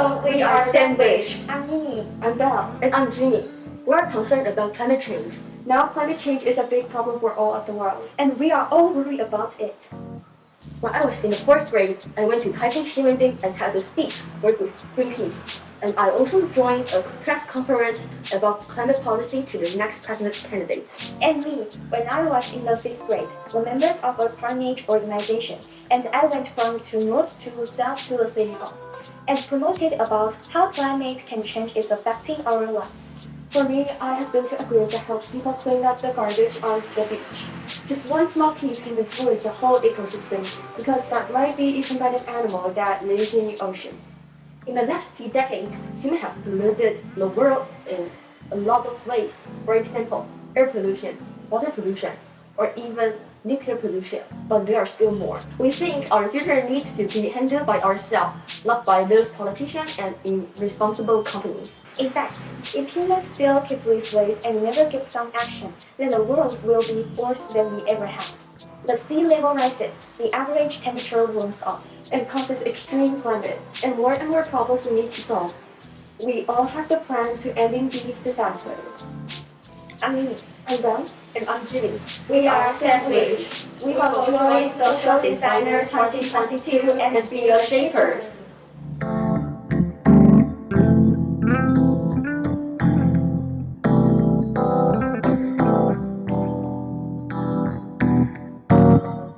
Hello, we are Sandwich. I'm Nini. I'm Belle. And I'm Jimmy. We're concerned about climate change. Now climate change is a big problem for all of the world, and we are all worried about it. When I was in the fourth grade, I went to Taiping Xinwen and had a speech work with Greenpeace. And I also joined a press conference about climate policy to the next president candidates. And me, when I was in the fifth grade, were members of a climate organization, and I went from to north to south to the city hall, and promoted about how climate can change is affecting our lives. For me, I have been to a group that helps people clean up the garbage on the beach. Just one small piece can influence the whole ecosystem because that might be eaten by an animal that lives in the ocean. In the last few decades, humans have polluted the world in a lot of ways. For example, air pollution, water pollution, or even nuclear pollution, but there are still more. We think our future needs to be handled by ourselves, not by those politicians and irresponsible companies. In fact, if humans still keep these ways and never give some action, then the world will be worse than we ever had. The sea level rises, the average temperature warms up, and causes extreme climate, and more and more problems we need to solve. We all have the plan to ending these disasters. I'm Nini. I'm Belle. And I'm Jimmy. We are Sandwich. We will join Social Designer 2022 and be the shapers.